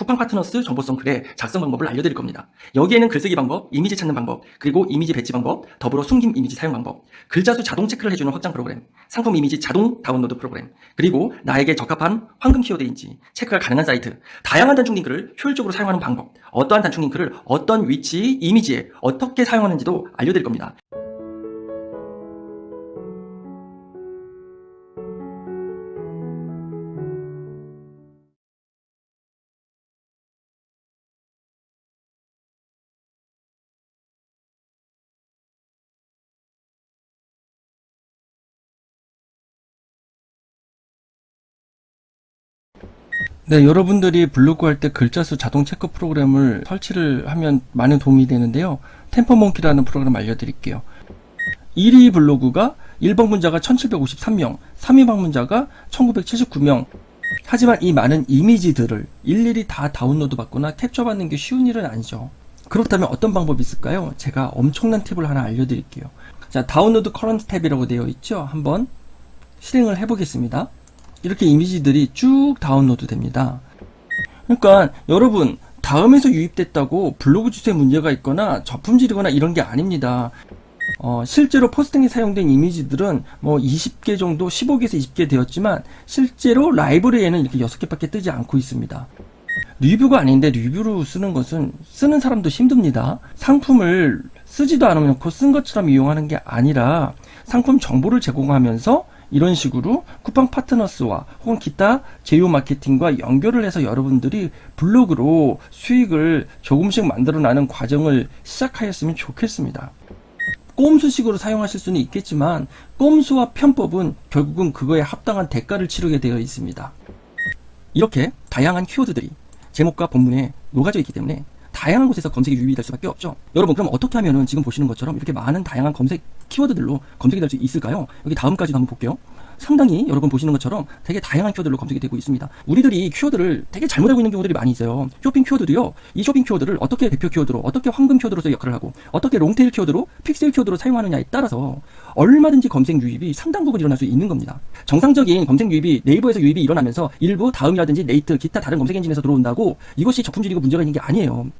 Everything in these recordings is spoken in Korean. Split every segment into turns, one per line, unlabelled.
쿠팡 파트너스 정보성 글의 작성 방법을 알려드릴 겁니다. 여기에는 글쓰기 방법, 이미지 찾는 방법, 그리고 이미지 배치 방법, 더불어 숨김 이미지 사용 방법, 글자 수 자동 체크를 해주는 확장 프로그램, 상품 이미지 자동 다운로드 프로그램, 그리고 나에게 적합한 황금 키워드인지 체크가 가능한 사이트, 다양한 단축 링크를 효율적으로 사용하는 방법, 어떠한 단축 링크를 어떤 위치, 이미지에 어떻게 사용하는지도 알려드릴 겁니다.
네, 여러분들이 블로그 할 때 글자 수 자동 체크 프로그램을 설치를 하면 많은 도움이 되는데요. Tampermonkey라는 프로그램 알려드릴게요. 1위 블로그가 일 방문자가 1753명, 3위 방문자가 1979명. 하지만 이 많은 이미지들을 일일이 다 다운로드 받거나 캡처 받는 게 쉬운 일은 아니죠. 그렇다면 어떤 방법이 있을까요? 제가 엄청난 팁을 하나 알려드릴게요. 자, download current tab이라고 되어 있죠? 한번 실행을 해보겠습니다. 이렇게 이미지들이 쭉 다운로드 됩니다. 그러니까 여러분 다음에서 유입됐다고 블로그 주소에 문제가 있거나 저품질이거나 이런 게 아닙니다. 어, 실제로 포스팅에 사용된 이미지들은 뭐 20개 정도 15개에서 20개 되었지만 실제로 라이브러리에는 이렇게 6개밖에 뜨지 않고 있습니다. 리뷰가 아닌데 리뷰로 쓰는 것은 쓰는 사람도 힘듭니다. 상품을 쓰지도 않으면 쓴 것처럼 이용하는 게 아니라 상품 정보를 제공하면서 이런 식으로 쿠팡 파트너스와 혹은 기타 제휴 마케팅과 연결을 해서 여러분들이 블로그로 수익을 조금씩 만들어 나는 과정을 시작하였으면 좋겠습니다. 꼼수식으로 사용하실 수는 있겠지만 꼼수와 편법은 결국은 그거에 합당한 대가를 치르게 되어 있습니다. 이렇게 다양한 키워드들이 제목과 본문에 녹아져 있기 때문에 다양한 곳에서 검색이 유입이 될 수밖에 없죠. 여러분 그럼 어떻게 하면은 지금 보시는 것처럼 이렇게 많은 다양한 검색 키워드들로 검색이 될 수 있을까요? 여기 다음까지도 한번 볼게요. 상당히 여러분 보시는 것처럼 되게 다양한 키워드로 검색이 되고 있습니다. 우리들이 키워드를 되게 잘못 알고 있는 경우들이 많이 있어요. 쇼핑 키워드도요. 이 쇼핑 키워드를 어떻게 대표 키워드로, 어떻게 황금 키워드로서 역할을 하고, 어떻게 long tail 키워드로, 픽셀 키워드로 사용하느냐에 따라서 얼마든지 검색 유입이 상당 부분 일어날 수 있는 겁니다. 정상적인 검색 유입이 네이버에서 유입이 일어나면서 일부 다음이라든지 네이트, 기타 다른 검색 엔진에서 들어온다고 이것이 저품질이고 문제가 있는 게 아니에요.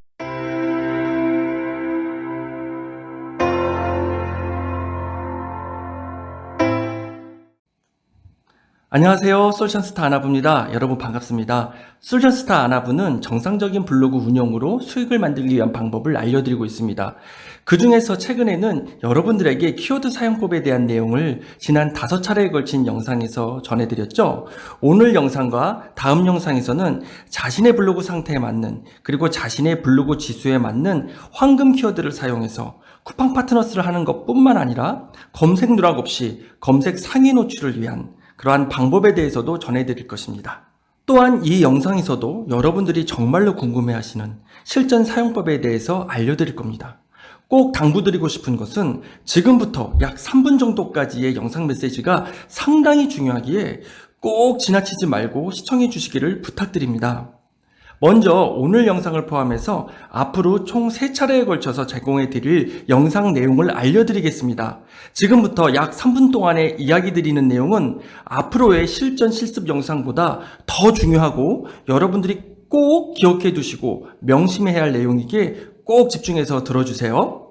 안녕하세요. 솔션스타 아나부입니다. 여러분 반갑습니다. 솔션스타 아나부는 정상적인 블로그 운영으로 수익을 만들기 위한 방법을 알려드리고 있습니다. 그 중에서 최근에는 여러분들에게 키워드 사용법에 대한 내용을 지난 다섯 차례에 걸친 영상에서 전해드렸죠. 오늘 영상과 다음 영상에서는 자신의 블로그 상태에 맞는 그리고 자신의 블로그 지수에 맞는 황금 키워드를 사용해서 쿠팡 파트너스를 하는 것 뿐만 아니라 검색 누락 없이 검색 상위 노출을 위한 그러한 방법에 대해서도 전해드릴 것입니다. 또한 이 영상에서도 여러분들이 정말로 궁금해하시는 실전 사용법에 대해서 알려드릴 겁니다. 꼭 당부드리고 싶은 것은 지금부터 약 3분 정도까지의 영상 메시지가 상당히 중요하기에 꼭 지나치지 말고 시청해 주시기를 부탁드립니다. 먼저 오늘 영상을 포함해서 앞으로 총 3차례에 걸쳐서 제공해 드릴 영상 내용을 알려드리겠습니다. 지금부터 약 3분 동안에 이야기 드리는 내용은 앞으로의 실전 실습 영상보다 더 중요하고 여러분들이 꼭 기억해 두시고 명심해야 할 내용이기에 꼭 집중해서 들어주세요.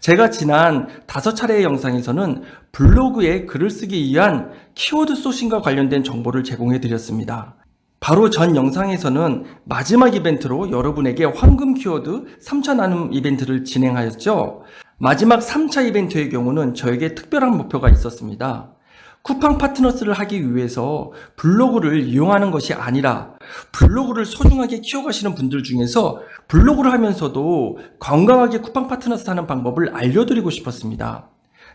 제가 지난 다섯 차례의 영상에서는 블로그에 글을 쓰기 위한 키워드 소싱과 관련된 정보를 제공해 드렸습니다. 바로 전 영상에서는 마지막 이벤트로 여러분에게 황금 키워드 3차 나눔 이벤트를 진행하였죠. 마지막 3차 이벤트의 경우는 저에게 특별한 목표가 있었습니다. 쿠팡 파트너스를 하기 위해서 블로그를 이용하는 것이 아니라 블로그를 소중하게 키워가시는 분들 중에서 블로그를 하면서도 건강하게 쿠팡 파트너스 하는 방법을 알려드리고 싶었습니다.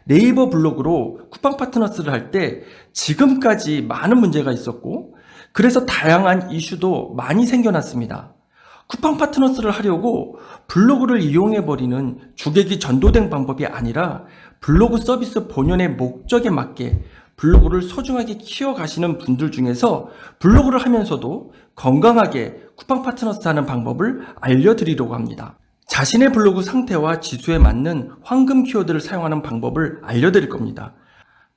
네이버 블로그로 쿠팡 파트너스를 할 때 지금까지 많은 문제가 있었고 그래서 다양한 이슈도 많이 생겨났습니다. 쿠팡 파트너스를 하려고 블로그를 이용해버리는 주객이 전도된 방법이 아니라 블로그 서비스 본연의 목적에 맞게 블로그를 소중하게 키워가시는 분들 중에서 블로그를 하면서도 건강하게 쿠팡 파트너스 하는 방법을 알려드리려고 합니다. 자신의 블로그 상태와 지수에 맞는 황금 키워드를 사용하는 방법을 알려드릴 겁니다.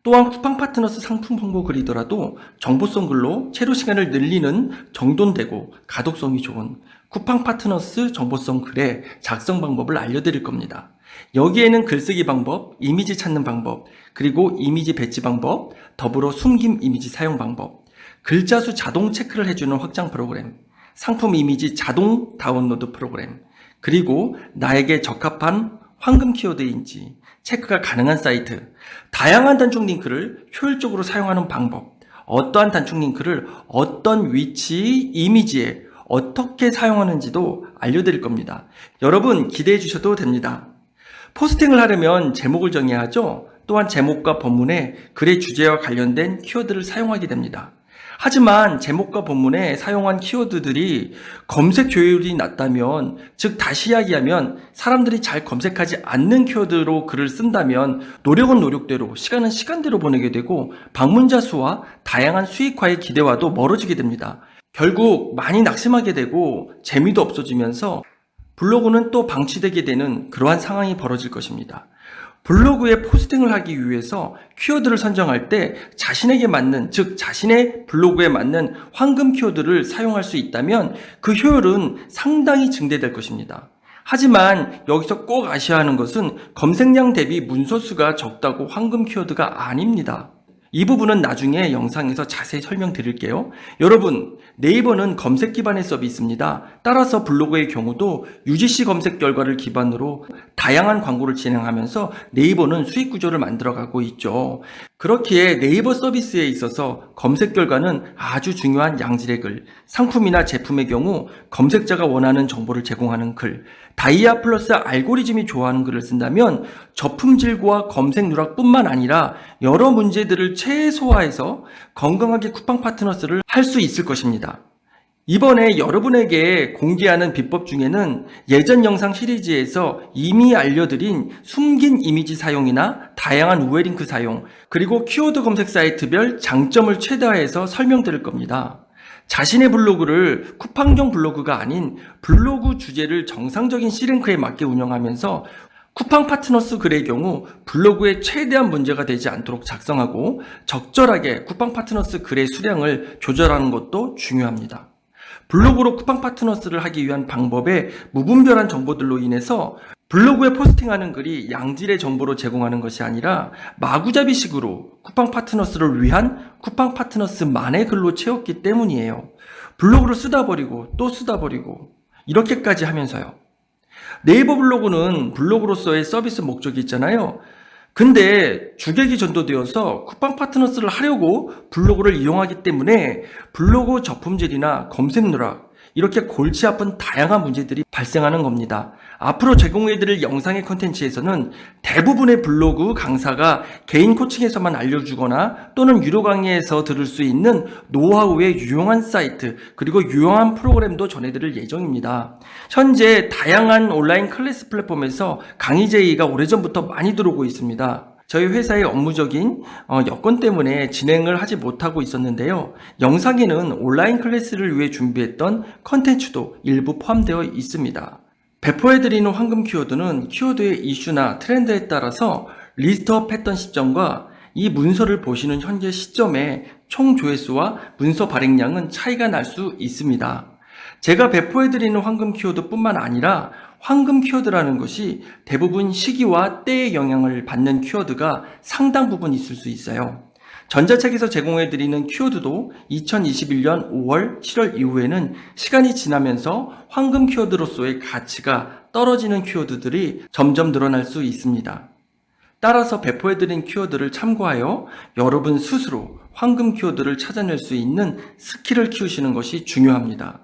또한 쿠팡 파트너스 상품 홍보 글이더라도 정보성 글로 체류 시간을 늘리는 정돈되고 가독성이 좋은 쿠팡 파트너스 정보성 글의 작성 방법을 알려드릴 겁니다. 여기에는 글쓰기 방법, 이미지 찾는 방법, 그리고 이미지 배치 방법, 더불어 숨김 이미지 사용 방법, 글자 수 자동 체크를 해주는 확장 프로그램, 상품 이미지 자동 다운로드 프로그램, 그리고 나에게 적합한 황금 키워드인지 체크가 가능한 사이트, 다양한 단축 링크를 효율적으로 사용하는 방법, 어떠한 단축 링크를 어떤 위치, 이미지에 어떻게 사용하는지도 알려드릴 겁니다. 여러분 기대해 주셔도 됩니다. 포스팅을 하려면 제목을 정해야 하죠. 또한 제목과 본문에 글의 주제와 관련된 키워드를 사용하게 됩니다. 하지만 제목과 본문에 사용한 키워드들이 검색 조회율이 낮다면, 즉 다시 이야기하면 사람들이 잘 검색하지 않는 키워드로 글을 쓴다면 노력은 노력대로, 시간은 시간대로 보내게 되고 방문자 수와 다양한 수익화의 기대와도 멀어지게 됩니다. 결국 많이 낙심하게 되고 재미도 없어지면서 블로그는 또 방치되게 되는 그러한 상황이 벌어질 것입니다. 블로그에 포스팅을 하기 위해서 키워드를 선정할 때 자신에게 맞는, 즉 자신의 블로그에 맞는 황금 키워드를 사용할 수 있다면 그 효율은 상당히 증대될 것입니다. 하지만 여기서 꼭 아셔야 하는 것은 검색량 대비 문서 수가 적다고 황금 키워드가 아닙니다. 이 부분은 나중에 영상에서 자세히 설명드릴게요. 여러분, 네이버는 검색 기반의 서비스입니다. 따라서 블로그의 경우도 UGC 검색 결과를 기반으로 다양한 광고를 진행하면서 네이버는 수익 구조를 만들어가고 있죠. 그렇기에 네이버 서비스에 있어서 검색 결과는 아주 중요한 양질의 글, 상품이나 제품의 경우 검색자가 원하는 정보를 제공하는 글, 다이아 플러스 알고리즘이 좋아하는 글을 쓴다면 저품질과 검색 누락뿐만 아니라 여러 문제들을 최소화해서 건강하게 쿠팡 파트너스를 할 수 있을 것입니다. 이번에 여러분에게 공개하는 비법 중에는 예전 영상 시리즈에서 이미 알려드린 숨긴 이미지 사용이나 다양한 우회링크 사용, 그리고 키워드 검색 사이트별 장점을 최다화해서 설명드릴 겁니다. 자신의 블로그를 쿠팡용 블로그가 아닌 블로그 주제를 정상적인 C랭크에 맞게 운영하면서 쿠팡 파트너스 글의 경우 블로그에 최대한 문제가 되지 않도록 작성하고 적절하게 쿠팡 파트너스 글의 수량을 조절하는 것도 중요합니다. 블로그로 쿠팡 파트너스를 하기 위한 방법의 무분별한 정보들로 인해서 블로그에 포스팅하는 글이 양질의 정보로 제공하는 것이 아니라 마구잡이식으로 쿠팡 파트너스를 위한 쿠팡 파트너스만의 글로 채웠기 때문이에요. 블로그를 쓰다 버리고 또 쓰다 버리고 이렇게까지 하면서요. 네이버 블로그는 블로그로서의 서비스 목적이 있잖아요. 근데 주객이 전도되어서 쿠팡 파트너스를 하려고 블로그를 이용하기 때문에 블로그 저품질이나 검색 누락 이렇게 골치 아픈 다양한 문제들이 발생하는 겁니다. 앞으로 제공해드릴 영상의 컨텐츠에서는 대부분의 블로그 강사가 개인 코칭에서만 알려주거나 또는 유료 강의에서 들을 수 있는 노하우의 유용한 사이트 그리고 유용한 프로그램도 전해드릴 예정입니다. 현재 다양한 온라인 클래스 플랫폼에서 강의 제의가 오래전부터 많이 들어오고 있습니다. 저희 회사의 업무적인 어, 여건 때문에 진행을 하지 못하고 있었는데요. 영상에는 온라인 클래스를 위해 준비했던 컨텐츠도 일부 포함되어 있습니다. 배포해드리는 황금 키워드는 키워드의 이슈나 트렌드에 따라서 list up 했던 시점과 이 문서를 보시는 현재 시점의 총 조회수와 문서 발행량은 차이가 날 수 있습니다. 제가 배포해드리는 황금 키워드 뿐만 아니라 황금 키워드라는 것이 대부분 시기와 때의 영향을 받는 키워드가 상당 부분 있을 수 있어요. 전자책에서 제공해드리는 키워드도 2021년 5월, 7월 이후에는 시간이 지나면서 황금 키워드로서의 가치가 떨어지는 키워드들이 점점 늘어날 수 있습니다. 따라서 배포해드린 키워드를 참고하여 여러분 스스로 황금 키워드를 찾아낼 수 있는 스킬을 키우시는 것이 중요합니다.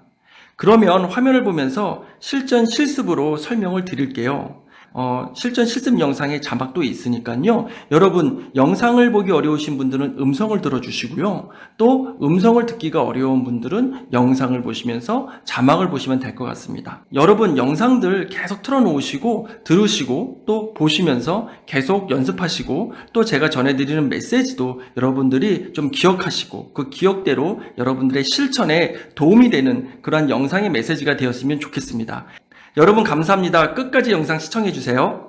그러면 화면을 보면서 실전 실습으로 설명을 드릴게요. 어, 실전 실습 영상에 자막도 있으니까요. 여러분 영상을 보기 어려우신 분들은 음성을 들어주시고요. 또 음성을 듣기가 어려운 분들은 영상을 보시면서 자막을 보시면 될 것 같습니다. 여러분 영상들 계속 틀어놓으시고 들으시고 또 보시면서 계속 연습하시고 또 제가 전해드리는 메시지도 여러분들이 좀 기억하시고 그 기억대로 여러분들의 실천에 도움이 되는 그러한 영상의 메시지가 되었으면 좋겠습니다. 여러분 감사합니다. 끝까지 영상 시청해주세요.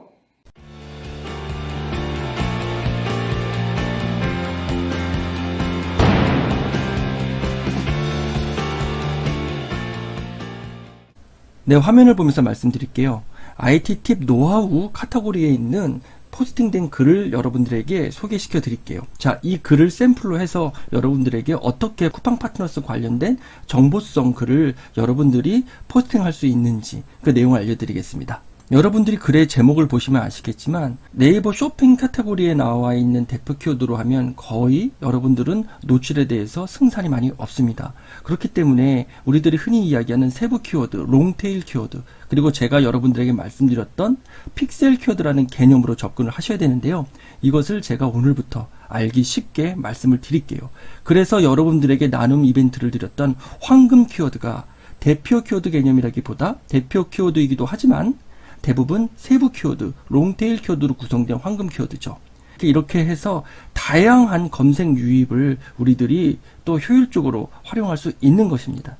네, 화면을 보면서 말씀드릴게요. IT 팁 노하우 카테고리에 있는 포스팅된 글을 여러분들에게 소개시켜 드릴게요. 자, 이 글을 샘플로 해서 여러분들에게 어떻게 쿠팡 파트너스 관련된 정보성 글을 여러분들이 포스팅할 수 있는지 그 내용을 알려드리겠습니다. 여러분들이 글의 제목을 보시면 아시겠지만 네이버 쇼핑 카테고리에 나와 있는 대표 키워드로 하면 거의 여러분들은 노출에 대해서 승산이 많이 없습니다. 그렇기 때문에 우리들이 흔히 이야기하는 세부 키워드, 롱테일 키워드, 그리고 제가 여러분들에게 말씀드렸던 픽셀 키워드라는 개념으로 접근을 하셔야 되는데요. 이것을 제가 오늘부터 알기 쉽게 말씀을 드릴게요. 그래서 여러분들에게 나눔 이벤트를 드렸던 황금 키워드가 대표 키워드 개념이라기보다 대표 키워드이기도 하지만 대부분 세부 키워드, 롱테일 키워드로 구성된 황금 키워드죠. 이렇게 해서 다양한 검색 유입을 우리들이 또 효율적으로 활용할 수 있는 것입니다.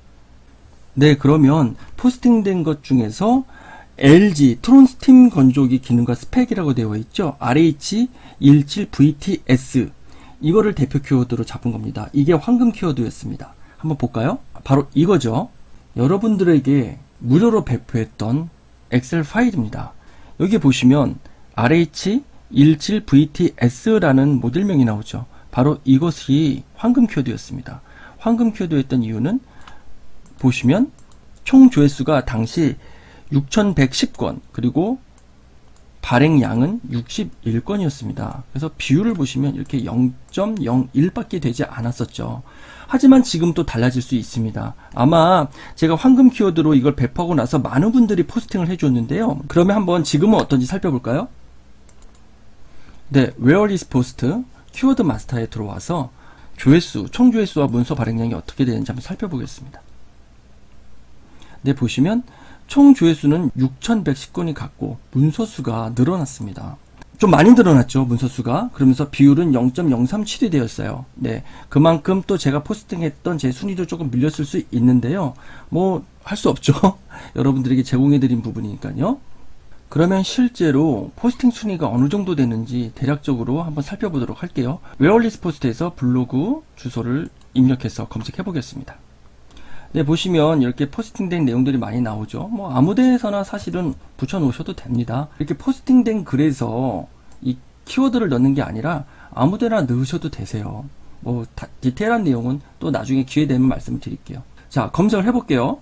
네, 그러면 포스팅된 것 중에서 LG 트롬 스팀 건조기 기능과 스펙이라고 되어 있죠. RH17VTS 이거를 대표 키워드로 잡은 겁니다. 이게 황금 키워드였습니다. 한번 볼까요? 바로 이거죠. 여러분들에게 무료로 배포했던 엑셀 파일입니다. 여기 보시면 RH17VTS라는 모델명이 나오죠. 바로 이것이 황금 키워드였습니다. 황금 키워드였던 이유는 보시면 총 조회수가 당시 6110건 그리고 발행량은 61건이었습니다. 그래서 비율을 보시면 이렇게 0.01밖에 되지 않았었죠. 하지만 지금 또 달라질 수 있습니다. 아마 제가 황금 키워드로 이걸 배포하고 나서 많은 분들이 포스팅을 해줬는데요. 그러면 한번 지금은 어떤지 살펴볼까요? 네, Where is Post 키워드 마스터에 들어와서 조회수, 총 조회수와 문서 발행량이 어떻게 되는지 한번 살펴보겠습니다. 네, 보시면 총 조회수는 6,110건이 갔고 문서 수가 늘어났습니다. 좀 많이 늘어났죠 문서 수가. 그러면서 비율은 0.037이 되었어요. 네 그만큼 또 제가 포스팅했던 제 순위도 조금 밀렸을 수 있는데요. 뭐 할 수 없죠. 여러분들에게 제공해 드린 부분이니까요. 그러면 실제로 포스팅 순위가 어느 정도 되는지 대략적으로 한번 살펴보도록 할게요. 웨어이즈포스트에서 블로그 주소를 입력해서 검색해 보겠습니다 네, 보시면 이렇게 포스팅된 내용들이 많이 나오죠. 뭐 아무 데서나 사실은 붙여 놓으셔도 됩니다. 이렇게 포스팅된 글에서 이 키워드를 넣는 게 아니라 아무 데나 넣으셔도 되세요. 뭐 다, 디테일한 내용은 또 나중에 기회 되면 말씀을 드릴게요. 자, 검색을 해볼게요.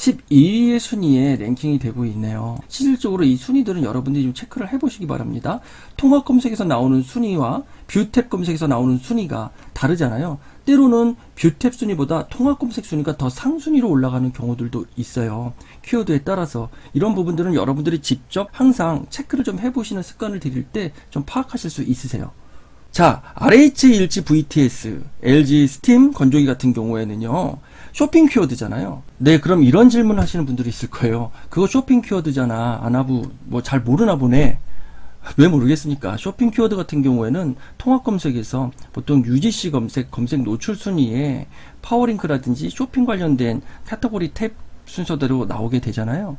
12위의 순위에 랭킹이 되고 있네요. 실질적으로 이 순위들은 여러분들이 좀 체크를 해보시기 바랍니다. 통합 검색에서 나오는 순위와 뷰탭 검색에서 나오는 순위가 다르잖아요. 때로는 뷰탭 순위보다 통합 검색 순위가 더 상순위로 올라가는 경우들도 있어요. 키워드에 따라서 이런 부분들은 여러분들이 직접 항상 체크를 좀 해보시는 습관을 들일 때 좀 파악하실 수 있으세요. 자, RH17VTS, LG 스팀 건조기 같은 경우에는요, 쇼핑 키워드잖아요. 네, 그럼 이런 질문 하시는 분들이 있을 거예요. 그거 쇼핑 키워드잖아. 아나부, 뭐 잘 모르나 보네. 왜 모르겠습니까? 쇼핑 키워드 같은 경우에는 통합 검색에서 보통 UGC 검색, 검색 노출 순위에 파워링크라든지 쇼핑 관련된 카테고리 탭 순서대로 나오게 되잖아요.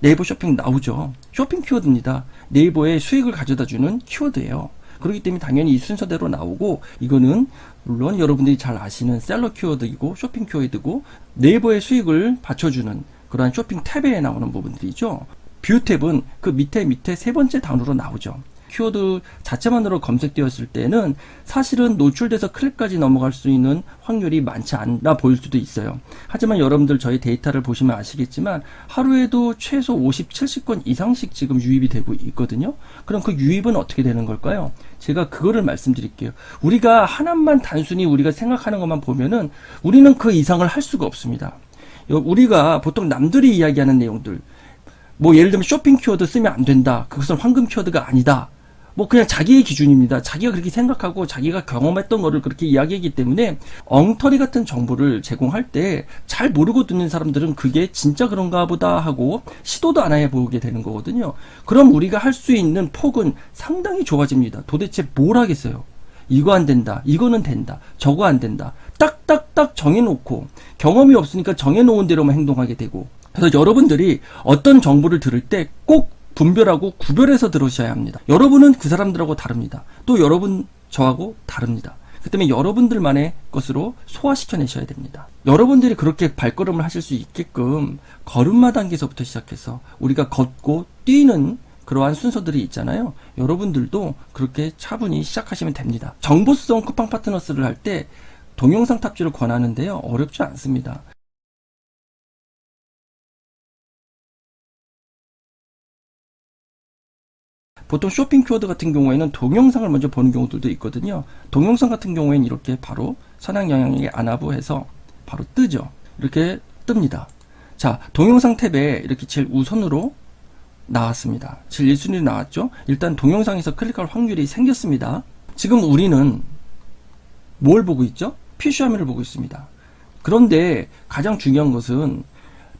네이버 쇼핑 나오죠. 쇼핑 키워드입니다. 네이버에 수익을 가져다 주는 키워드예요. 그렇기 때문에 당연히 이 순서대로 나오고 이거는 물론 여러분들이 잘 아시는 셀러 키워드이고 쇼핑 키워드고 네이버의 수익을 받쳐주는 그러한 쇼핑 탭에 나오는 부분들이죠. 뷰 탭은 그 밑에 밑에 세 번째 단으로 나오죠. 키워드 자체만으로 검색되었을 때는 사실은 노출돼서 클릭까지 넘어갈 수 있는 확률이 많지 않아 보일 수도 있어요. 하지만 여러분들 저희 데이터를 보시면 아시겠지만 하루에도 최소 50, 70건 이상씩 지금 유입이 되고 있거든요. 그럼 그 유입은 어떻게 되는 걸까요? 제가 그거를 말씀드릴게요. 우리가 하나만 단순히 우리가 생각하는 것만 보면은 우리는 그 이상을 할 수가 없습니다. 우리가 보통 남들이 이야기하는 내용들 뭐 예를 들면 쇼핑 키워드 쓰면 안 된다. 그것은 황금 키워드가 아니다. 뭐 그냥 자기의 기준입니다. 자기가 그렇게 생각하고 자기가 경험했던 거를 그렇게 이야기하기 때문에 엉터리 같은 정보를 제공할 때 잘 모르고 듣는 사람들은 그게 진짜 그런가 보다 하고 시도도 안 해보게 되는 거거든요. 그럼 우리가 할 수 있는 폭은 상당히 좁아집니다. 도대체 뭘 하겠어요? 이거 안 된다. 이거는 된다. 저거 안 된다. 딱딱딱 정해놓고 경험이 없으니까 정해놓은 대로만 행동하게 되고 그래서 여러분들이 어떤 정보를 들을 때 꼭 분별하고 구별해서 들으셔야 합니다. 여러분은 그 사람들하고 다릅니다. 또 여러분 저하고 다릅니다. 그 때문에 여러분들만의 것으로 소화시켜내셔야 됩니다. 여러분들이 그렇게 발걸음을 하실 수 있게끔 걸음마 단계에서부터 시작해서 우리가 걷고 뛰는 그러한 순서들이 있잖아요. 여러분들도 그렇게 차분히 시작하시면 됩니다. 정보성 쿠팡 파트너스를 할 때 동영상 탑재를 권하는데요. 어렵지 않습니다. 보통 쇼핑 키워드 같은 경우에는 동영상을 먼저 보는 경우들도 있거든요. 동영상 같은 경우에는 이렇게 바로 선행 영향력의 안하부해서 바로 뜨죠. 이렇게 뜹니다. 자, 동영상 탭에 이렇게 제일 우선으로 나왔습니다. 제일 1순위로 나왔죠. 일단 동영상에서 클릭할 확률이 생겼습니다. 지금 우리는 뭘 보고 있죠? PC 화면을 보고 있습니다. 그런데 가장 중요한 것은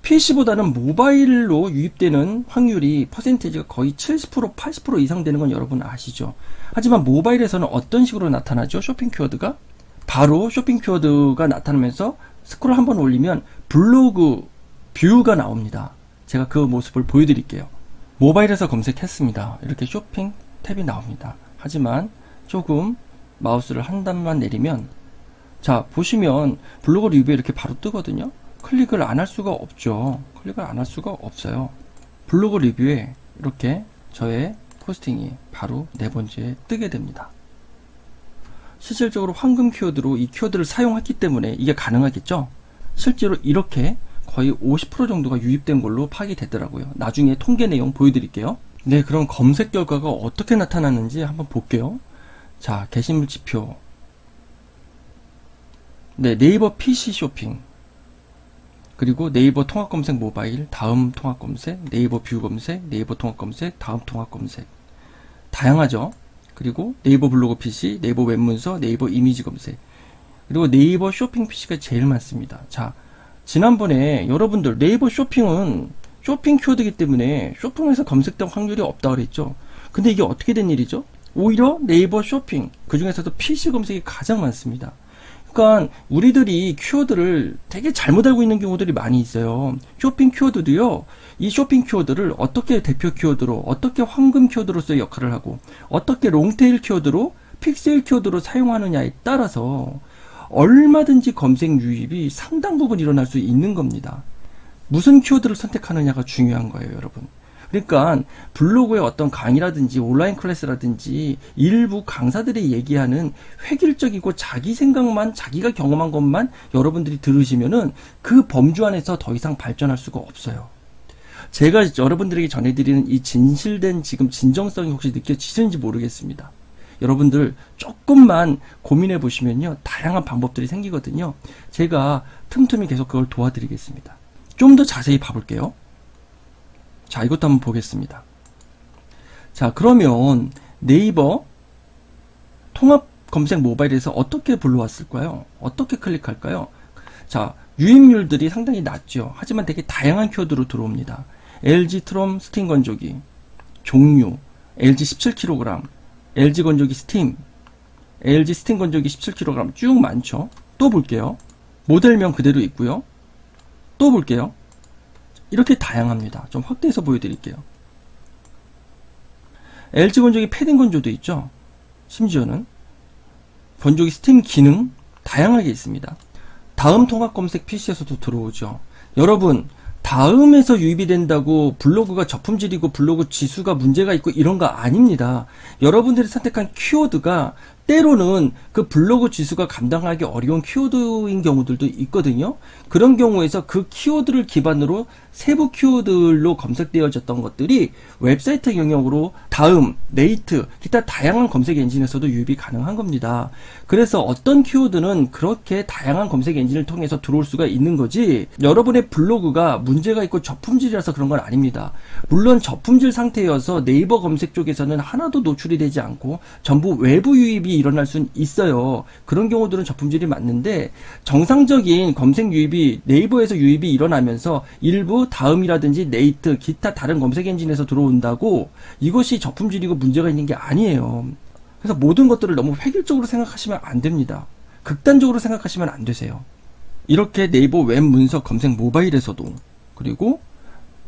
PC보다는 모바일로 유입되는 확률이 퍼센테이지가 거의 70% 80% 이상 되는 건 여러분 아시죠? 하지만 모바일에서는 어떤 식으로 나타나죠? 쇼핑 키워드가 바로 쇼핑 키워드가 나타나면서 스크롤 한번 올리면 블로그 뷰가 나옵니다. 제가 그 모습을 보여드릴게요. 모바일에서 검색했습니다. 이렇게 쇼핑 탭이 나옵니다. 하지만 조금 마우스를 한 단만 내리면 자 보시면 블로그 리뷰에 이렇게 바로 뜨거든요. 클릭을 안 할 수가 없죠. 클릭을 안 할 수가 없어요. 블로그 리뷰에 이렇게 저의 포스팅이 바로 네 번째에 뜨게 됩니다. 실질적으로 황금 키워드로 이 키워드를 사용했기 때문에 이게 가능하겠죠? 실제로 이렇게 거의 50% 정도가 유입된 걸로 파악이 됐더라고요. 나중에 통계 내용 보여드릴게요. 네, 그럼 검색 결과가 어떻게 나타났는지 한번 볼게요. 자, 게시물 지표. 네, 네이버 PC 쇼핑. 그리고 네이버 통합 검색 모바일, 다음 통합 검색, 네이버 뷰 검색, 네이버 통합 검색, 다음 통합 검색. 다양하죠? 그리고 네이버 블로그 PC, 네이버 웹문서, 네이버 이미지 검색. 그리고 네이버 쇼핑 PC가 제일 많습니다. 자, 지난번에 여러분들 네이버 쇼핑은 쇼핑 키워드이기 때문에 쇼핑에서 검색될 확률이 없다 그랬죠. 근데 이게 어떻게 된 일이죠? 오히려 네이버 쇼핑, 그 중에서도 PC 검색이 가장 많습니다. 그러니까 우리들이 키워드를 되게 잘못 알고 있는 경우들이 많이 있어요. 쇼핑 키워드도요. 이 쇼핑 키워드를 어떻게 대표 키워드로, 어떻게 황금 키워드로서의 역할을 하고, 어떻게 롱테일 키워드로, 픽셀 키워드로 사용하느냐에 따라서 얼마든지 검색 유입이 상당 부분 일어날 수 있는 겁니다. 무슨 키워드를 선택하느냐가 중요한 거예요, 여러분. 그러니까 블로그의 어떤 강의라든지 온라인 클래스라든지 일부 강사들이 얘기하는 획일적이고 자기 생각만 자기가 경험한 것만 여러분들이 들으시면은 그 범주 안에서 더 이상 발전할 수가 없어요. 제가 여러분들에게 전해드리는 이 진실된 지금 진정성이 혹시 느껴지시는지 모르겠습니다. 여러분들 조금만 고민해 보시면요. 다양한 방법들이 생기거든요. 제가 틈틈이 계속 그걸 도와드리겠습니다. 좀 더 자세히 봐볼게요. 자, 이것도 한번 보겠습니다. 자, 그러면 네이버 통합 검색 모바일에서 어떻게 불러왔을까요? 어떻게 클릭할까요? 자, 유입률들이 상당히 낮죠. 하지만 되게 다양한 키워드로 들어옵니다. LG 트롬 스팀 건조기, 종류, LG 17kg, LG 건조기 스팀, LG 스팀 건조기 17kg 쭉 많죠. 또 볼게요. 모델명 그대로 있고요. 또 볼게요. 이렇게 다양합니다. 좀 확대해서 보여드릴게요. LG 건조기 패딩 건조도 있죠. 심지어는 건조기 스팀 기능 다양하게 있습니다. 다음 통합 검색 PC에서도 들어오죠. 여러분 다음에서 유입이 된다고 블로그가 저품질이고 블로그 지수가 문제가 있고 이런 거 아닙니다. 여러분들이 선택한 키워드가 때로는 그 블로그 지수가 감당하기 어려운 키워드인 경우들도 있거든요. 그런 경우에서 그 키워드를 기반으로 세부 키워드로 검색되어졌던 것들이 웹사이트 영역으로 다음, 네이트, 기타 다양한 검색 엔진에서도 유입이 가능한 겁니다. 그래서 어떤 키워드는 그렇게 다양한 검색 엔진을 통해서 들어올 수가 있는 거지 여러분의 블로그가 문제가 있고 저품질이라서 그런 건 아닙니다. 물론 저품질 상태여서 네이버 검색 쪽에서는 하나도 노출이 되지 않고 전부 외부 유입이 일어날 수는 있어요. 그런 경우들은 저품질이 맞는데 정상적인 검색 유입이 네이버에서 유입이 일어나면서 일부 다음이라든지 네이트 기타 다른 검색 엔진에서 들어온다고 이것이 저품질이고 문제가 있는 게 아니에요. 그래서 모든 것들을 너무 획일적으로 생각하시면 안 됩니다. 극단적으로 생각하시면 안 되세요. 이렇게 네이버 웹 문서 검색 모바일에서도 그리고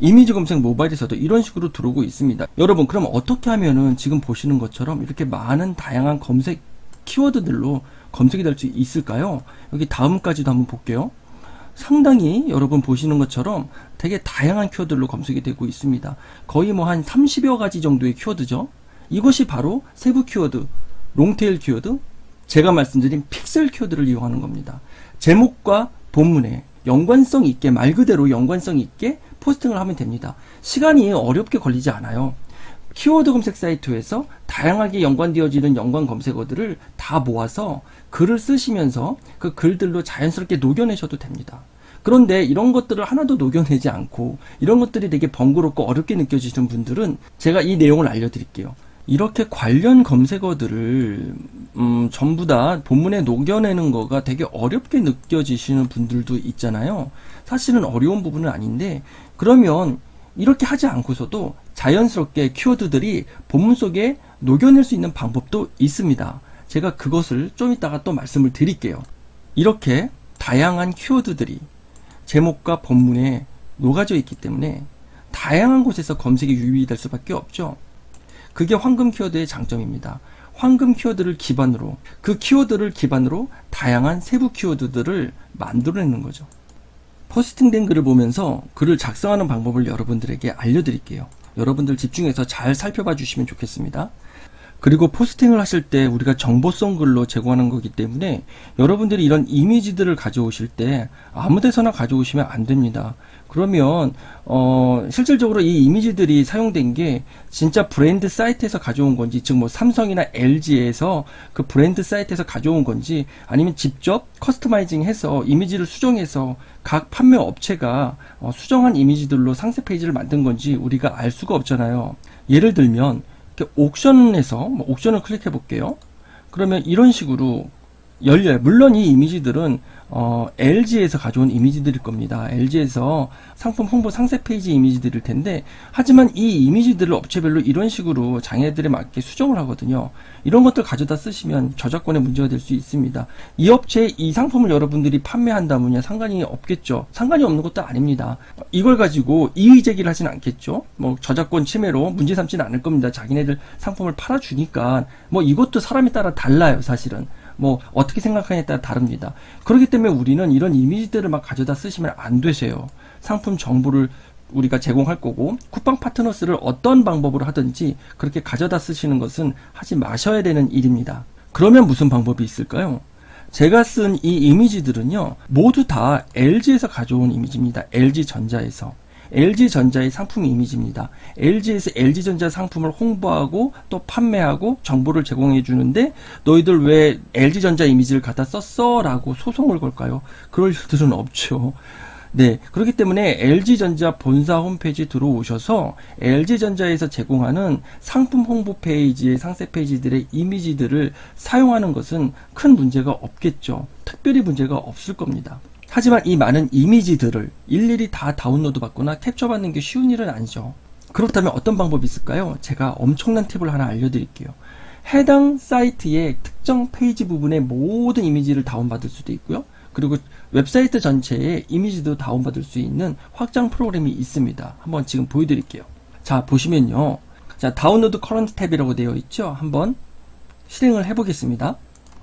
이미지 검색 모바일에서도 이런 식으로 들어오고 있습니다. 여러분 그럼 어떻게 하면은 지금 보시는 것처럼 이렇게 많은 다양한 검색 키워드들로 검색이 될 수 있을까요? 여기 다음까지도 한번 볼게요. 상당히 여러분 보시는 것처럼 되게 다양한 키워드로 검색이 되고 있습니다. 거의 뭐 한 30여 가지 정도의 키워드죠. 이것이 바로 세부 키워드, 롱테일 키워드, 제가 말씀드린 픽셀 키워드를 이용하는 겁니다. 제목과 본문에 연관성 있게 말 그대로 연관성 있게 포스팅을 하면 됩니다. 시간이 어렵게 걸리지 않아요. 키워드 검색 사이트에서 다양하게 연관되어지는 연관 검색어들을 다 모아서 글을 쓰시면서 그 글들로 자연스럽게 녹여내셔도 됩니다. 그런데 이런 것들을 하나도 녹여내지 않고 이런 것들이 되게 번거롭고 어렵게 느껴지시는 분들은 제가 이 내용을 알려드릴게요. 이렇게 관련 검색어들을 음, 전부 다 본문에 녹여내는 거가 되게 어렵게 느껴지시는 분들도 있잖아요. 사실은 어려운 부분은 아닌데 그러면 이렇게 하지 않고서도 자연스럽게 키워드들이 본문 속에 녹여낼 수 있는 방법도 있습니다. 제가 그것을 좀 이따가 또 말씀을 드릴게요. 이렇게 다양한 키워드들이 제목과 본문에 녹아져 있기 때문에 다양한 곳에서 검색이 유의될 수밖에 없죠. 그게 황금 키워드의 장점입니다. 황금 키워드를 기반으로 그 키워드를 기반으로 다양한 세부 키워드들을 만들어내는 거죠. 포스팅된 글을 보면서 글을 작성하는 방법을 여러분들에게 알려드릴게요. 여러분들 집중해서 잘 살펴봐 주시면 좋겠습니다. 그리고 포스팅을 하실 때 우리가 정보성 글로 제공하는 거기 때문에 여러분들이 이런 이미지들을 가져오실 때 아무 데서나 가져오시면 안 됩니다. 그러면 어 실질적으로 이 이미지들이 사용된 게 진짜 브랜드 사이트에서 가져온 건지 즉 뭐 삼성이나 LG에서 그 브랜드 사이트에서 가져온 건지 아니면 직접 커스터마이징 해서 이미지를 수정해서 각 판매 업체가 어, 수정한 이미지들로 상세 페이지를 만든 건지 우리가 알 수가 없잖아요. 예를 들면 옥션에서 뭐 옥션을 클릭해 볼게요. 그러면 이런 식으로 열려요. 물론 이 이미지들은 어, LG에서 가져온 이미지들일 겁니다. LG에서 상품 홍보 상세 페이지 이미지들일 텐데, 하지만 이 이미지들을 업체별로 이런 식으로 장애들에 맞게 수정을 하거든요. 이런 것들 가져다 쓰시면 저작권에 문제가 될 수 있습니다. 이 업체에 이 상품을 여러분들이 판매한다면야 상관이 없겠죠. 상관이 없는 것도 아닙니다. 이걸 가지고 이의 제기를 하진 않겠죠. 뭐 저작권 침해로 문제 삼지는 않을 겁니다. 자기네들 상품을 팔아주니까 뭐 이것도 사람에 따라 달라요, 사실은. 뭐 어떻게 생각하냐에 따라 다릅니다. 그렇기 때문에 우리는 이런 이미지들을 막 가져다 쓰시면 안 되세요. 상품 정보를 우리가 제공할 거고 쿠팡 파트너스를 어떤 방법으로 하든지 그렇게 가져다 쓰시는 것은 하지 마셔야 되는 일입니다. 그러면 무슨 방법이 있을까요? 제가 쓴 이 이미지들은요 모두 다 LG에서 가져온 이미지입니다. LG전자에서 LG전자의 상품 이미지입니다. LG에서 LG전자 상품을 홍보하고 또 판매하고 정보를 제공해 주는데 너희들 왜 LG전자 이미지를 갖다 썼어? 라고 소송을 걸까요? 그럴 일들은 없죠. 네. 그렇기 때문에 LG전자 본사 홈페이지 들어오셔서 LG전자에서 제공하는 상품 홍보 페이지의 상세 페이지들의 이미지들을 사용하는 것은 큰 문제가 없겠죠. 특별히 문제가 없을 겁니다. 하지만 이 많은 이미지들을 일일이 다 다운로드 받거나 캡처 받는 게 쉬운 일은 아니죠. 그렇다면 어떤 방법이 있을까요? 제가 엄청난 팁을 하나 알려드릴게요. 해당 사이트의 특정 페이지 부분의 모든 이미지를 다운받을 수도 있고요. 그리고 웹사이트 전체의 이미지도 다운받을 수 있는 확장 프로그램이 있습니다. 한번 지금 보여드릴게요. 자, 보시면요. 자, download current tab이라고 되어 있죠? 한번 실행을 해보겠습니다.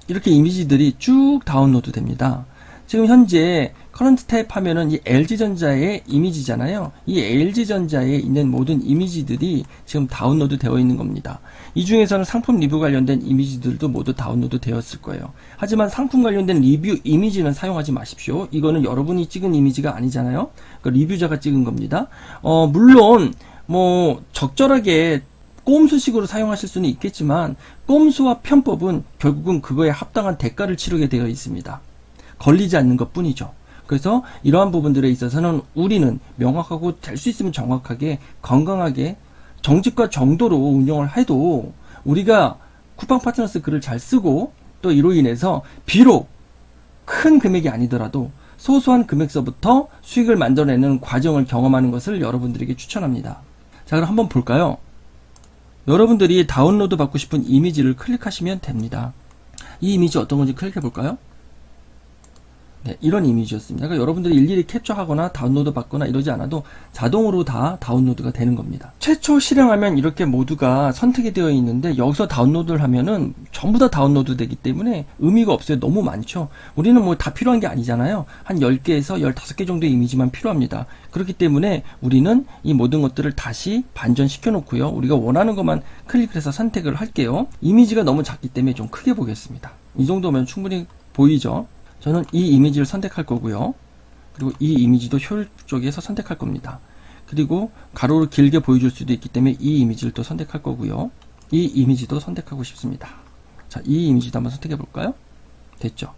이렇게 이미지들이 쭉 다운로드 됩니다. 지금 현재 current tab 하면은 이 LG전자의 이미지잖아요. 이 LG전자에 있는 모든 이미지들이 지금 다운로드 되어 있는 겁니다. 이 중에서는 상품 리뷰 관련된 이미지들도 모두 다운로드 되었을 거예요. 하지만 상품 관련된 리뷰 이미지는 사용하지 마십시오. 이거는 여러분이 찍은 이미지가 아니잖아요. 그 리뷰자가 찍은 겁니다. 어, 물론 뭐 적절하게 꼼수식으로 사용하실 수는 있겠지만 꼼수와 편법은 결국은 그거에 합당한 대가를 치르게 되어 있습니다. 걸리지 않는 것 뿐이죠. 그래서 이러한 부분들에 있어서는 우리는 명확하고 될 수 있으면 정확하게 건강하게 정직과 정도로 운영을 해도 우리가 쿠팡 파트너스 글을 잘 쓰고 또 이로 인해서 비록 큰 금액이 아니더라도 소소한 금액서부터 수익을 만들어내는 과정을 경험하는 것을 여러분들에게 추천합니다. 자 그럼 한번 볼까요? 여러분들이 다운로드 받고 싶은 이미지를 클릭하시면 됩니다. 이 이미지 어떤 건지 클릭해 볼까요? 네, 이런 이미지였습니다. 그러니까 여러분들이 일일이 캡처하거나 다운로드 받거나 이러지 않아도 자동으로 다 다운로드가 되는 겁니다. 최초 실행하면 이렇게 모두가 선택이 되어 있는데 여기서 다운로드를 하면은 전부 다 다운로드 되기 때문에 의미가 없어요. 너무 많죠. 우리는 뭐 다 필요한 게 아니잖아요. 한 10개에서 15개 정도의 이미지만 필요합니다. 그렇기 때문에 우리는 이 모든 것들을 다시 반전시켜 놓고요. 우리가 원하는 것만 클릭을 해서 선택을 할게요. 이미지가 너무 작기 때문에 좀 크게 보겠습니다. 이 정도면 충분히 보이죠? 저는 이 이미지를 선택할 거고요. 그리고 이 이미지도 효율 쪽에서 선택할 겁니다. 그리고 가로로 길게 보여줄 수도 있기 때문에 이 이미지를 또 선택할 거고요. 이 이미지도 선택하고 싶습니다. 자, 이 이미지도 한번 선택해 볼까요? 됐죠?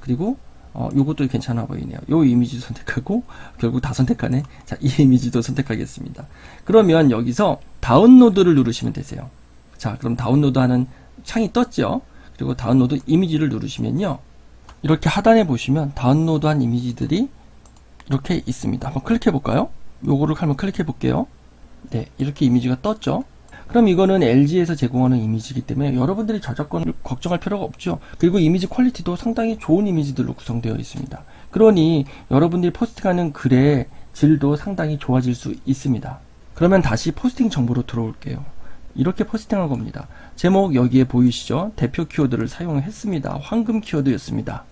그리고 어, 요것도 괜찮아 보이네요. 요 이미지도 선택하고 결국 다 선택하네. 자, 이 이미지도 선택하겠습니다. 그러면 여기서 다운로드를 누르시면 되세요. 자, 그럼 다운로드하는 창이 떴죠? 그리고 다운로드 이미지를 누르시면요. 이렇게 하단에 보시면 다운로드한 이미지들이 이렇게 있습니다. 한번 클릭해 볼까요? 요거를 한번 클릭해 볼게요. 네, 이렇게 이미지가 떴죠. 그럼 이거는 LG에서 제공하는 이미지이기 때문에 여러분들이 저작권을 걱정할 필요가 없죠. 그리고 이미지 퀄리티도 상당히 좋은 이미지들로 구성되어 있습니다. 그러니 여러분들이 포스팅하는 글의 질도 상당히 좋아질 수 있습니다. 그러면 다시 포스팅 정보로 들어올게요. 이렇게 포스팅한 겁니다. 제목 여기에 보이시죠? 대표 키워드를 사용했습니다. 황금 키워드였습니다.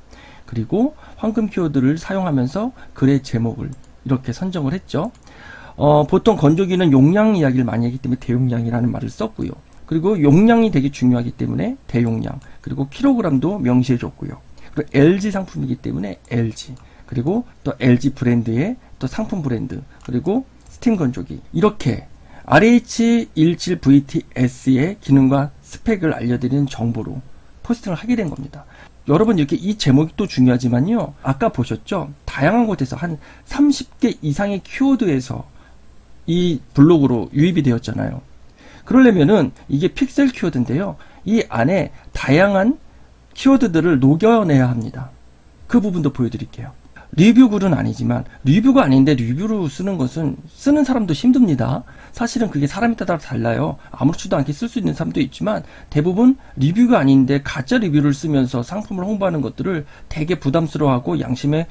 그리고 황금 키워드를 사용하면서 글의 제목을 이렇게 선정을 했죠. 어, 보통 건조기는 용량 이야기를 많이 하기 때문에 대용량이라는 말을 썼고요. 그리고 용량이 되게 중요하기 때문에 대용량, 그리고 킬로그램도 명시해 줬고요. 그리고 LG 상품이기 때문에 LG, 그리고 또 LG 브랜드의 또 상품 브랜드, 그리고 스팀 건조기. 이렇게 RH17VTS의 기능과 스펙을 알려드리는 정보로 포스팅을 하게 된 겁니다. 여러분 이렇게 이 제목이 또 중요하지만요. 아까 보셨죠? 다양한 곳에서 한 30개 이상의 키워드에서 이 블로그로 유입이 되었잖아요. 그러려면은 이게 핵심 키워드인데요. 이 안에 다양한 키워드들을 녹여내야 합니다. 그 부분도 보여드릴게요. 리뷰 글은 아니지만 리뷰가 아닌데 리뷰로 쓰는 것은 쓰는 사람도 힘듭니다. 사실은 그게 사람에 따라 달라요. 아무렇지도 않게 쓸 수 있는 사람도 있지만 대부분 리뷰가 아닌데 가짜 리뷰를 쓰면서 상품을 홍보하는 것들을 되게 부담스러워하고 양심에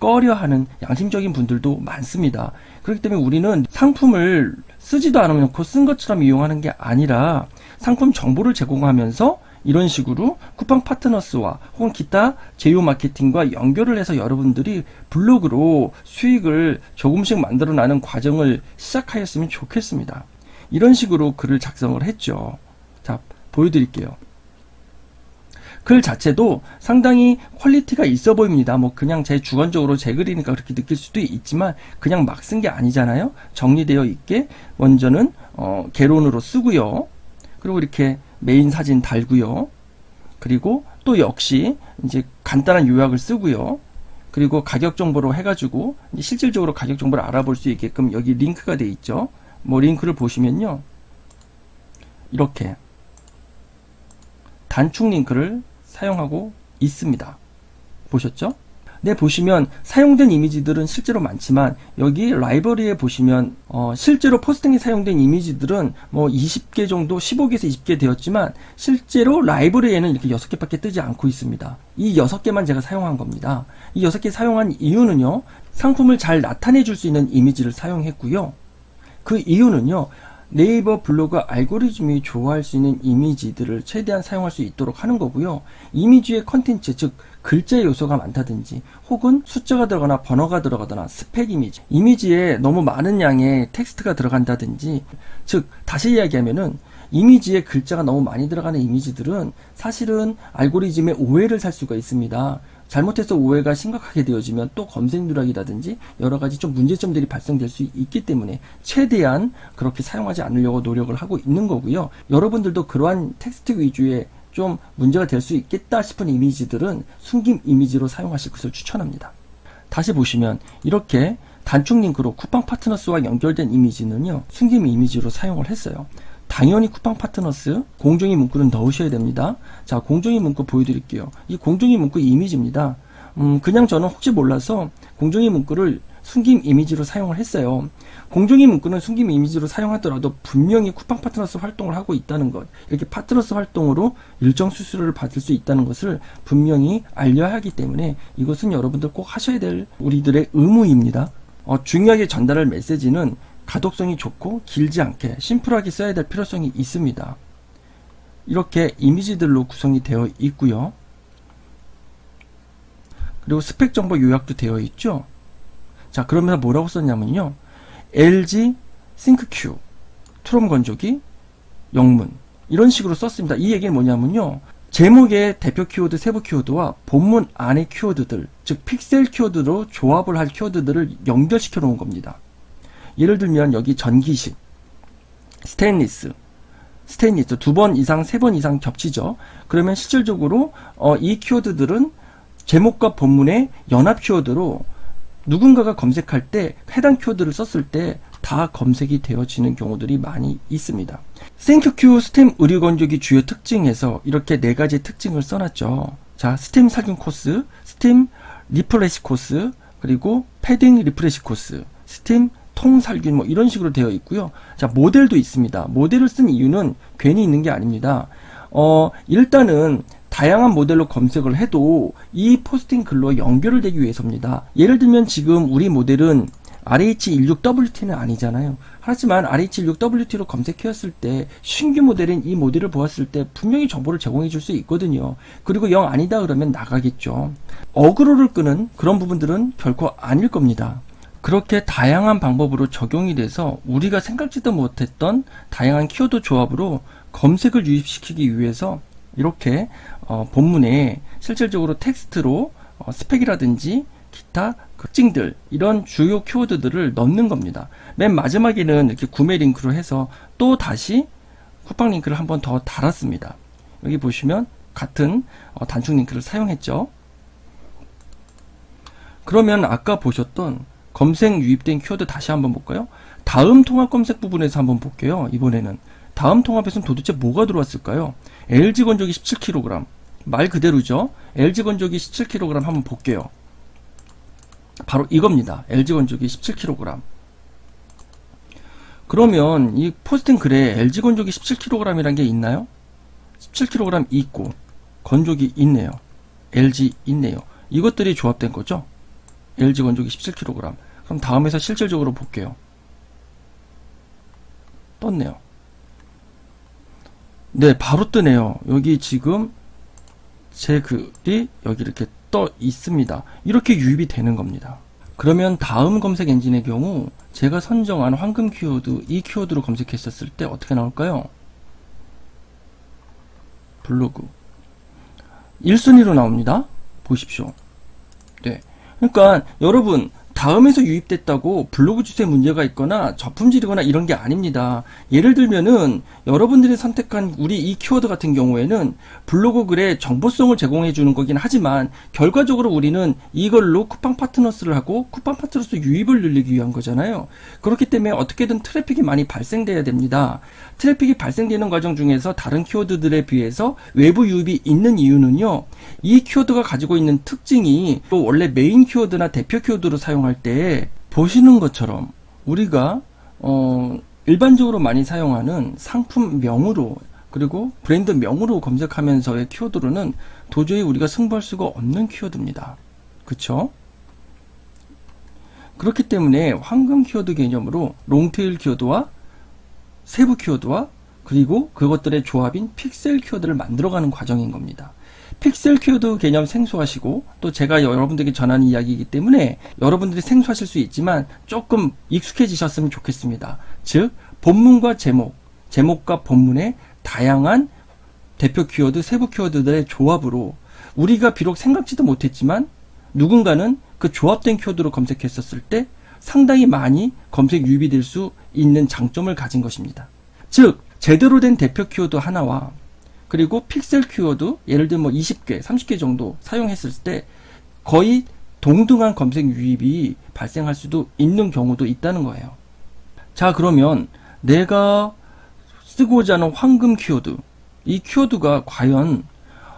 꺼려하는 양심적인 분들도 많습니다. 그렇기 때문에 우리는 상품을 쓰지도 않으면 쓴 것처럼 이용하는 게 아니라 상품 정보를 제공하면서 이런 식으로 쿠팡 파트너스와 혹은 기타 제휴 마케팅과 연결을 해서 여러분들이 블로그로 수익을 조금씩 만들어 나가는 과정을 시작하였으면 좋겠습니다. 이런 식으로 글을 작성을 했죠. 자, 보여드릴게요. 글 자체도 상당히 퀄리티가 있어 보입니다. 뭐 그냥 제 주관적으로 제 글이니까 그렇게 느낄 수도 있지만 그냥 막 쓴 게 아니잖아요. 정리되어 있게 먼저는 어, 개론으로 쓰고요. 그리고 이렇게 메인 사진 달고요. 그리고 또 역시 이제 간단한 요약을 쓰고요. 그리고 가격 정보로 해가지고 실질적으로 가격 정보를 알아볼 수 있게끔 여기 링크가 돼 있죠. 뭐 링크를 보시면요. 이렇게 단축 링크를 사용하고 있습니다. 보셨죠? 네, 보시면 사용된 이미지들은 실제로 많지만 여기 라이브러리에 보시면 어, 실제로 포스팅에 사용된 이미지들은 뭐 20개 정도 15개에서 20개 되었지만 실제로 라이브러리에는 이렇게 6개밖에 뜨지 않고 있습니다. 이 6개만 제가 사용한 겁니다. 이 6개 사용한 이유는요. 상품을 잘 나타내 줄 수 있는 이미지를 사용했고요. 그 이유는요. 네이버 블로그 알고리즘이 좋아할 수 있는 이미지들을 최대한 사용할 수 있도록 하는 거고요. 이미지의 컨텐츠, 즉 글자 요소가 많다든지 혹은 숫자가 들어가나 번호가 들어가거나 스펙 이미지, 이미지에 너무 많은 양의 텍스트가 들어간다든지 즉 다시 이야기하면은 이미지에 글자가 너무 많이 들어가는 이미지들은 사실은 알고리즘의 오해를 살 수가 있습니다. 잘못해서 오해가 심각하게 되어지면 또 검색 누락이라든지 여러 가지 좀 문제점들이 발생될 수 있기 때문에 최대한 그렇게 사용하지 않으려고 노력을 하고 있는 거고요. 여러분들도 그러한 텍스트 위주의 좀 문제가 될 수 있겠다 싶은 이미지들은 숨김 이미지로 사용하실 것을 추천합니다. 다시 보시면 이렇게 단축 링크로 쿠팡 파트너스와 연결된 이미지는요. 숨김 이미지로 사용을 했어요. 당연히 쿠팡 파트너스 공정위 문구는 넣으셔야 됩니다. 자, 공정위 문구 보여드릴게요. 이 공정위 문구 이미지입니다. 음, 그냥 저는 혹시 몰라서 공정위 문구를 숨김 이미지로 사용을 했어요. 공정위 문구는 숨김 이미지로 사용하더라도 분명히 쿠팡 파트너스 활동을 하고 있다는 것, 이렇게 파트너스 활동으로 일정 수수료를 받을 수 있다는 것을 분명히 알려야 하기 때문에 이것은 여러분들 꼭 하셔야 될 우리들의 의무입니다. 어, 중요하게 전달할 메시지는 가독성이 좋고 길지 않게 심플하게 써야 될 필요성이 있습니다. 이렇게 이미지들로 구성이 되어 있고요. 그리고 스펙 정보 요약도 되어 있죠. 자, 그러면 뭐라고 썼냐면요. LG 싱크큐 트롬 건조기 영문 이런 식으로 썼습니다. 이 얘기는 뭐냐면요. 제목의 대표 키워드 세부 키워드와 본문 안의 키워드들, 즉 픽셀 키워드로 조합을 할 키워드들을 연결시켜 놓은 겁니다. 예를 들면 여기 전기식, 스테인리스, 스테인리스 두 번 이상, 세 번 이상 겹치죠. 그러면 실질적으로 어, 이 키워드들은 제목과 본문의 연합 키워드로 누군가가 검색할 때 해당 키워드를 썼을 때 다 검색이 되어지는 경우들이 많이 있습니다. ThinQ 스팀 의류 건조기 주요 특징에서 이렇게 네 가지 특징을 써놨죠. 자, 스팀 살균 코스, 스팀 refresh 코스, 그리고 패딩 refresh 코스, 스팀 통살균 뭐 이런 식으로 되어 있고요. 자, 모델도 있습니다. 모델을 쓴 이유는 괜히 있는 게 아닙니다. 어, 일단은 다양한 모델로 검색을 해도 이 포스팅 글로 연결을 되기 위해서입니다. 예를 들면 지금 우리 모델은 RH16WT는 아니잖아요. 하지만 RH16WT로 검색해왔을 때 신규 모델인 이 모델을 보았을 때 분명히 정보를 제공해 줄 수 있거든요. 그리고 영 아니다 그러면 나가겠죠. 어그로를 끄는 그런 부분들은 결코 아닐 겁니다. 그렇게 다양한 방법으로 적용이 돼서 우리가 생각지도 못했던 다양한 키워드 조합으로 검색을 유입시키기 위해서 이렇게 어, 본문에 실질적으로 텍스트로 어, 스펙이라든지 기타 특징들 이런 주요 키워드들을 넣는 겁니다. 맨 마지막에는 이렇게 구매 링크로 해서 또 다시 쿠팡 링크를 한번 더 달았습니다. 여기 보시면 같은 어, 단축 링크를 사용했죠. 그러면 아까 보셨던 검색 유입된 키워드 다시 한번 볼까요? 다음 통합 검색 부분에서 한번 볼게요. 이번에는 다음 통합에서는 도대체 뭐가 들어왔을까요? LG 건조기 17kg 말 그대로죠. LG 건조기 17kg 한번 볼게요. 바로 이겁니다. LG 건조기 17kg. 그러면 이 포스팅 글에 LG 건조기 17kg이란 게 있나요? 17kg 있고 건조기 있네요. LG 있네요. 이것들이 조합된 거죠. LG 건조기 17kg. 그럼 다음에서 실질적으로 볼게요. 떴네요. 네, 바로 뜨네요. 여기 지금 제 글이 여기 이렇게 떠 있습니다. 이렇게 유입이 되는 겁니다. 그러면 다음 검색 엔진의 경우 제가 선정한 황금 키워드 이 키워드로 검색했었을 때 어떻게 나올까요? 블로그 1순위로 나옵니다. 보십시오. 네. 그러니까 여러분 다음에서 유입됐다고 블로그 주소에 문제가 있거나 저품질이거나 이런 게 아닙니다. 예를 들면은 여러분들이 선택한 우리 이 키워드 같은 경우에는 블로그 글에 정보성을 제공해 주는 거긴 하지만 결과적으로 우리는 이걸로 쿠팡 파트너스를 하고 쿠팡 파트너스 유입을 늘리기 위한 거잖아요. 그렇기 때문에 어떻게든 트래픽이 많이 발생돼야 됩니다. 트래픽이 발생되는 과정 중에서 다른 키워드들에 비해서 외부 유입이 있는 이유는요. 이 키워드가 가지고 있는 특징이 또 원래 메인 키워드나 대표 키워드로 사용 할 때 보시는 것처럼 우리가 어 일반적으로 많이 사용하는 상품명으로 그리고 브랜드 명으로 검색하면서의 키워드로는 도저히 우리가 승부할 수가 없는 키워드입니다. 그쵸? 그렇기 때문에 황금 키워드 개념으로 long tail 키워드와 세부 키워드와 그리고 그것들의 조합인 픽셀 키워드를 만들어가는 과정인 겁니다. 픽셀 키워드 개념 생소하시고 또 제가 여러분들에게 전하는 이야기이기 때문에 여러분들이 생소하실 수 있지만 조금 익숙해지셨으면 좋겠습니다. 즉 본문과 제목, 제목과 본문의 다양한 대표 키워드, 세부 키워드들의 조합으로 우리가 비록 생각지도 못했지만 누군가는 그 조합된 키워드로 검색했었을 때 상당히 많이 검색 유입이 될 수 있는 장점을 가진 것입니다. 즉 제대로 된 대표 키워드 하나와 그리고 픽셀 키워드 예를 들면 뭐 20개, 30개 정도 사용했을 때 거의 동등한 검색 유입이 발생할 수도 있는 경우도 있다는 거예요. 자 그러면 내가 쓰고자 하는 황금 키워드 이 키워드가 과연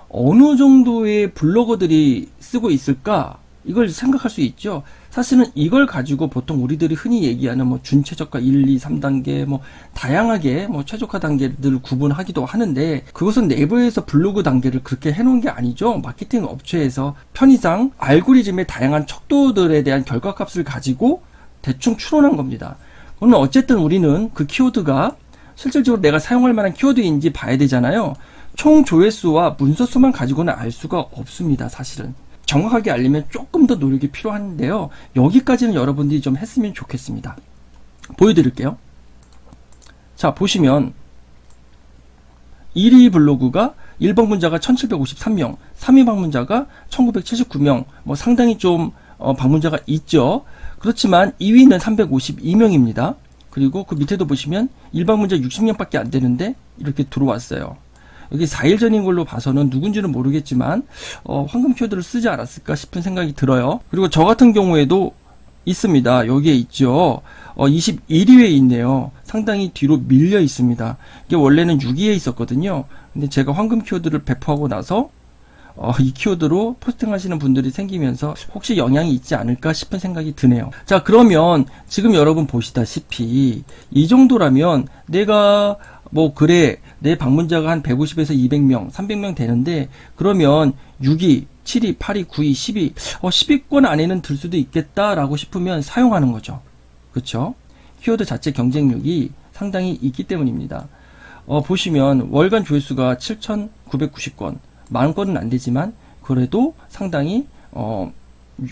어느 정도의 블로거들이 쓰고 있을까 이걸 생각할 수 있죠. 사실은 이걸 가지고 보통 우리들이 흔히 얘기하는 뭐 준최적화 1, 2, 3단계 뭐 다양하게 뭐 최적화 단계를 구분하기도 하는데 그것은 내부에서 블로그 단계를 그렇게 해놓은 게 아니죠. 마케팅 업체에서 편의상 알고리즘의 다양한 척도들에 대한 결과값을 가지고 대충 추론한 겁니다. 그러면 어쨌든 우리는 그 키워드가 실질적으로 내가 사용할 만한 키워드인지 봐야 되잖아요. 총 조회수와 문서 수만 가지고는 알 수가 없습니다. 사실은. 정확하게 알려면 조금 더 노력이 필요한데요. 여기까지는 여러분들이 좀 했으면 좋겠습니다. 보여드릴게요. 자, 보시면 1위 블로그가 1번 문자가 1753명, 3위 방문자가 1979명, 뭐 상당히 좀 어, 방문자가 있죠. 그렇지만 2위는 352명입니다. 그리고 그 밑에도 보시면 일방문자 60명밖에 안 되는데 이렇게 들어왔어요. 여기 4일 전인 걸로 봐서는 누군지는 모르겠지만 어, 황금 키워드를 쓰지 않았을까 싶은 생각이 들어요. 그리고 저 같은 경우에도 있습니다. 여기에 있죠. 어, 21위에 있네요. 상당히 뒤로 밀려 있습니다. 이게 원래는 6위에 있었거든요. 근데 제가 황금 키워드를 배포하고 나서 어, 이 키워드로 포스팅 하시는 분들이 생기면서 혹시 영향이 있지 않을까 싶은 생각이 드네요. 자, 그러면 지금 여러분 보시다시피 이 정도라면 내가 뭐 그래 내 방문자가 한 150에서 200명, 300명 되는데 그러면 6위, 7위, 8위, 9위, 10위, 어 10위권 안에는 들 수도 있겠다라고 싶으면 사용하는 거죠. 그렇죠? 키워드 자체 경쟁력이 상당히 있기 때문입니다. 어, 보시면 월간 조회수가 7,990건, 만 건은 안 되지만 그래도 상당히 어,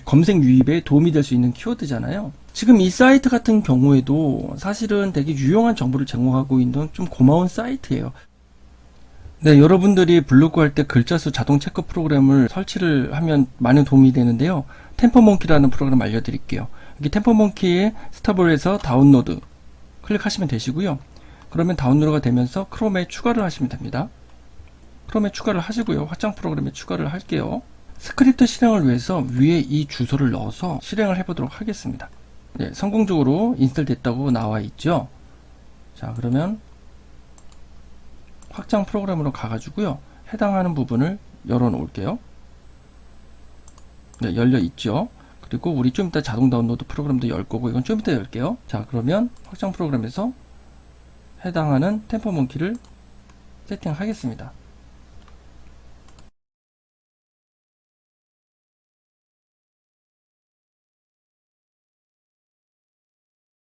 검색 유입에 도움이 될 수 있는 키워드잖아요. 지금 이 사이트 같은 경우에도 사실은 되게 유용한 정보를 제공하고 있는 좀 고마운 사이트예요. 네, 여러분들이 블로그 할 때 글자 수 자동 체크 프로그램을 설치를 하면 많은 도움이 되는데요. Tampermonkey라는 프로그램 알려드릴게요. 여기 Tampermonkey의 stable에서 다운로드 클릭하시면 되시고요. 그러면 다운로드가 되면서 크롬에 추가를 하시면 됩니다. 크롬에 추가를 하시고요. 확장 프로그램에 추가를 할게요. 스크립트 실행을 위해서 위에 이 주소를 넣어서 실행을 해보도록 하겠습니다. 네, 성공적으로 install 됐다고 나와 있죠. 자, 그러면 확장 프로그램으로 가가지고요. 해당하는 부분을 열어 놓을게요. 네, 열려 있죠. 그리고 우리 좀 이따 자동 다운로드 프로그램도 열 거고 이건 좀 이따 열게요. 자, 그러면 확장 프로그램에서 해당하는 Tampermonkey를 세팅하겠습니다.